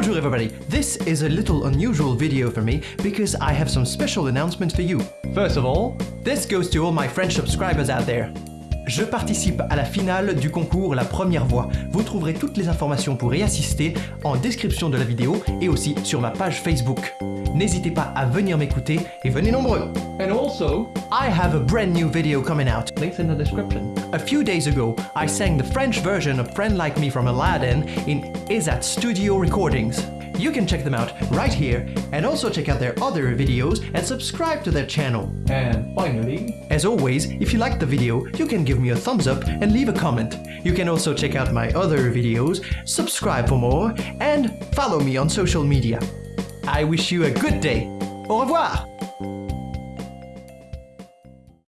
Bonjour everybody! This is a little unusual video for me because I have some special announcements for you. First of all, this goes to all my French subscribers out there. Je participe à la finale du concours La Première Voix. Vous trouverez toutes les informations pour y assister en description de la vidéo et aussi sur ma page Facebook. N'hésitez pas à venir m'écouter et venez nombreux! And also, I have a brand new video coming out. links in the description. A few days ago, I sang the French version of Friend Like Me from Aladdin in Izat Studio Recordings. You can check them out right here and also check out their other videos and subscribe to their channel. And finally, As always, if you liked the video, you can give me a thumbs up and leave a comment. You can also check out my other videos, subscribe for more, and follow me on social media. I wish you a good day. Au revoir!